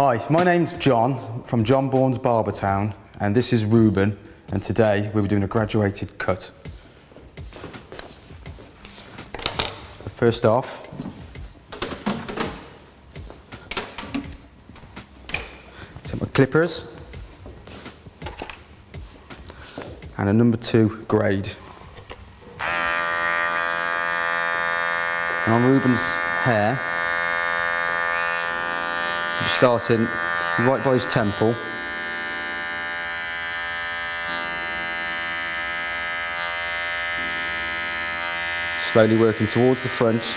Hi, my name's John from John Bourne's Barbertown and this is Ruben and today we'll be doing a graduated cut. First off, take my clippers and a number two grade. And on Ruben's hair, starting right by his temple. Slowly working towards the front.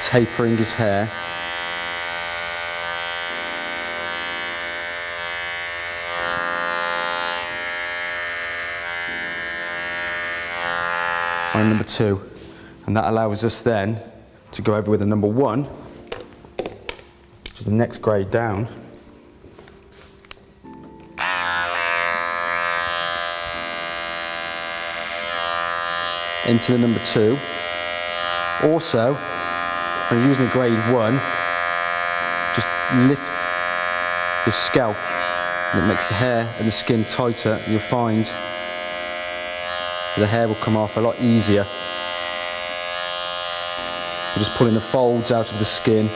Tapering his hair. On number two. And that allows us then to go over with a number one, which is the next grade down. Into the number two. Also, when you're using a grade one, just lift the scalp and it makes the hair and the skin tighter. You'll find the hair will come off a lot easier. We're just pulling the folds out of the skin.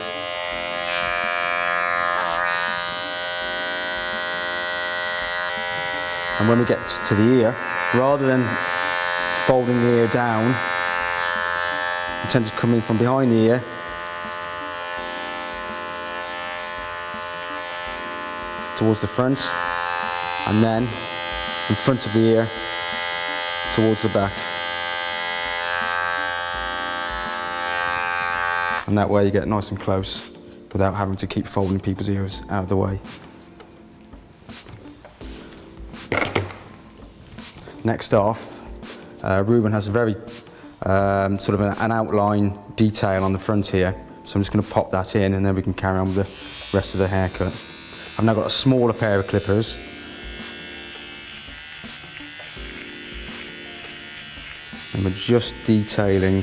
And when we get to the ear, rather than folding the ear down, we tend to come in from behind the ear towards the front and then in front of the ear towards the back. And that way you get nice and close without having to keep folding people's ears out of the way. Next off, uh, Ruben has a very um, sort of an, an outline detail on the front here. So I'm just going to pop that in and then we can carry on with the rest of the haircut. I've now got a smaller pair of clippers and we're just detailing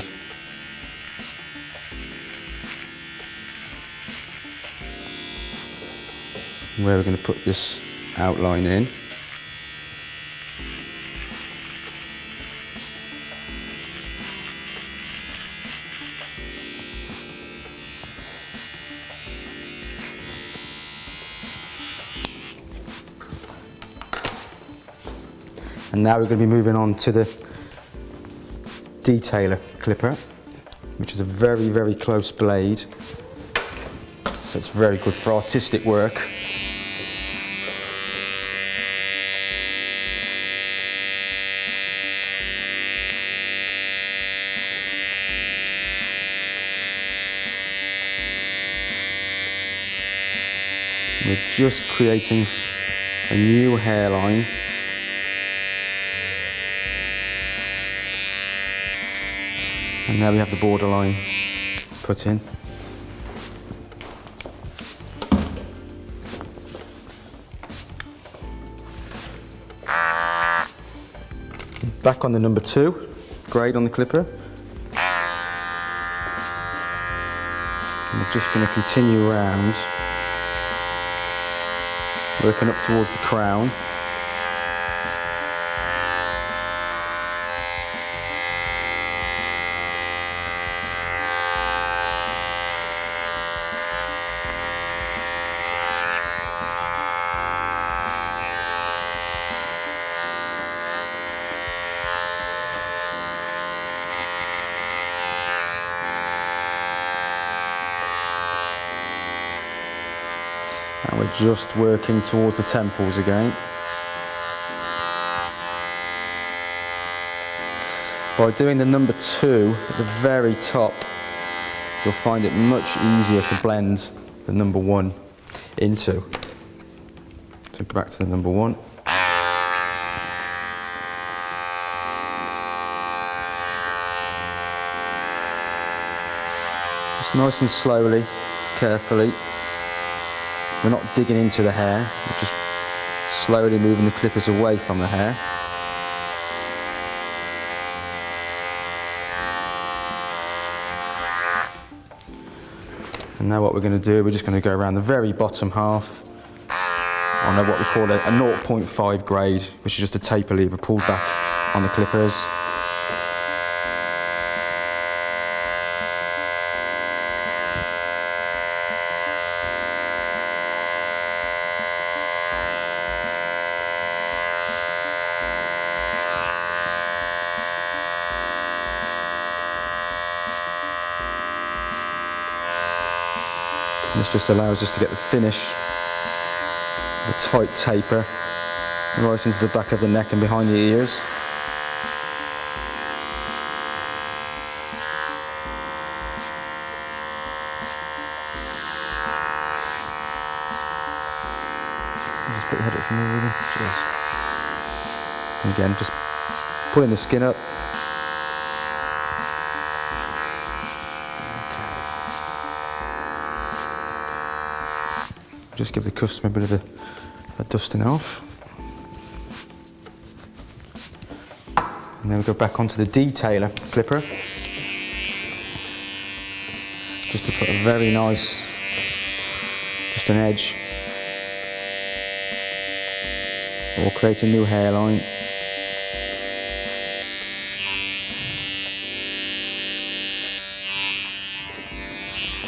where we're going to put this outline in. And now we're going to be moving on to the detailer clipper, which is a very, very close blade. So it's very good for artistic work. We're just creating a new hairline And now we have the borderline put in. Back on the number two, grade on the clipper. And we're just going to continue around, working up towards the crown. We're just working towards the temples again. By doing the number two at the very top, you'll find it much easier to blend the number one into. So go back to the number one. Just nice and slowly, carefully. We're not digging into the hair, we're just slowly moving the clippers away from the hair. And now what we're going to do, we're just going to go around the very bottom half on what we call a, a 0.5 grade, which is just a taper lever pulled back on the clippers. This just allows us to get the finish, the tight taper, right into the back of the neck and behind the ears. Just put the head up from really. Cheers. And again, just pulling the skin up. Just give the customer a bit of a, a dusting off. And then we go back onto the detailer clipper. Just to put a very nice, just an edge. Or create a new hairline.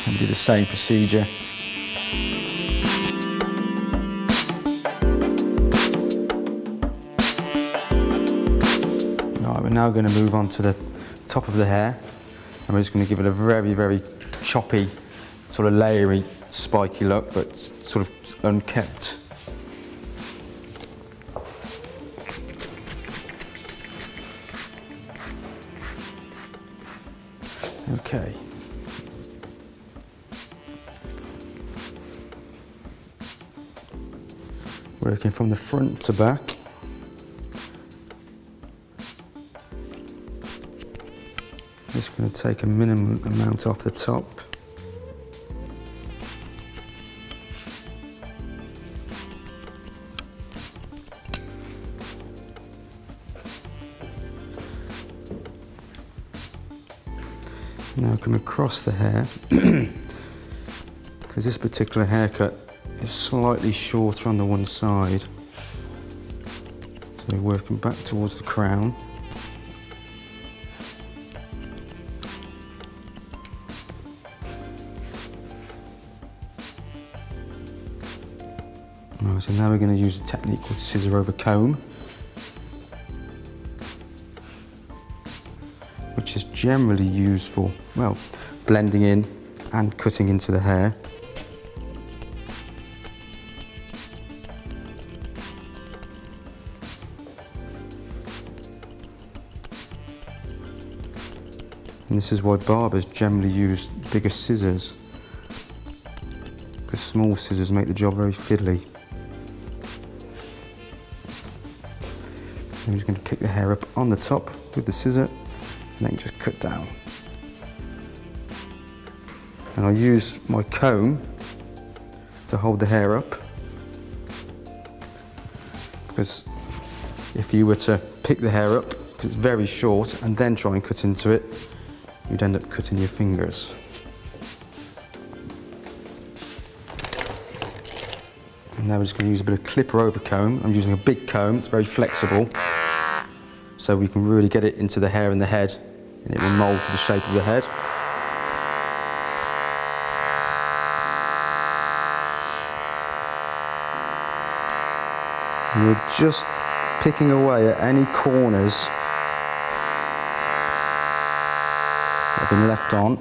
And do the same procedure. Right, we're now going to move on to the top of the hair and we're just going to give it a very, very choppy, sort of layery, spiky look, but sort of unkept. Okay. Working from the front to back. Going to take a minimum amount off the top. Now come across the hair, because this particular haircut is slightly shorter on the one side. So we're working back towards the crown. Right, so now we're going to use a technique called scissor over comb, which is generally used for, well, blending in and cutting into the hair. And this is why barbers generally use bigger scissors, because small scissors make the job very fiddly. I'm just going to pick the hair up on the top with the scissor and then just cut down. And I'll use my comb to hold the hair up because if you were to pick the hair up, because it's very short, and then try and cut into it, you'd end up cutting your fingers. And now we're just going to use a bit of clipper over comb. I'm using a big comb, it's very flexible. So we can really get it into the hair and the head and it will mould to the shape of the head. And we're just picking away at any corners that have been left on.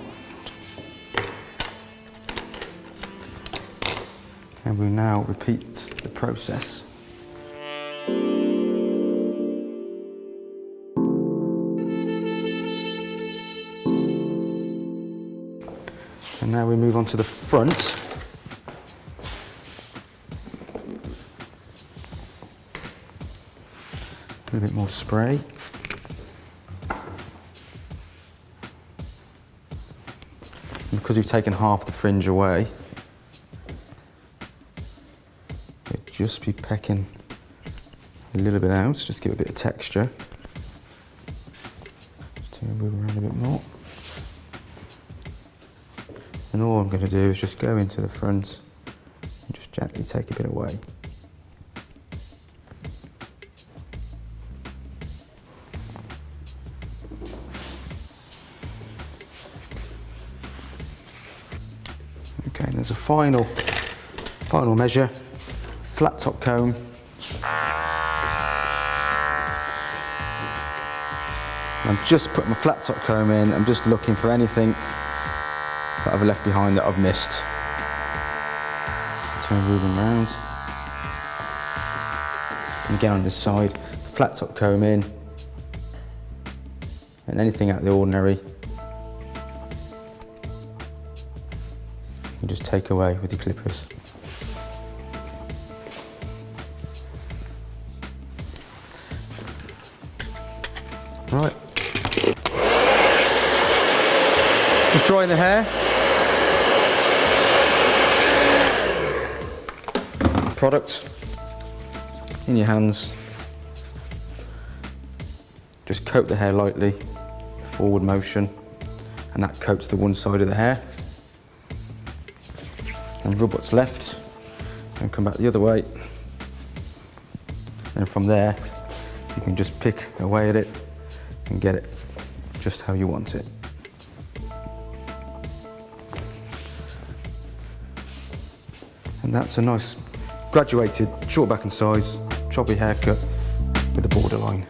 And we now repeat the process. Now we move on to the front. A little bit more spray. And because we've taken half the fringe away, it'd just be pecking a little bit out, just give it a bit of texture. Just move around a bit more. And all I'm going to do is just go into the front and just gently take a bit away. Okay, and there's a final, final measure, flat top comb. I'm just putting my flat top comb in, I'm just looking for anything that I've left behind that I've missed. Turn Ruben round. And again on this side, flat top comb in. And anything out of the ordinary, you just take away with your clippers. Right. Just drying the hair. Product in your hands. Just coat the hair lightly, forward motion, and that coats the one side of the hair. And rub what's left, and come back the other way. And from there, you can just pick away at it and get it just how you want it. And that's a nice graduated short back and sides choppy haircut with a borderline.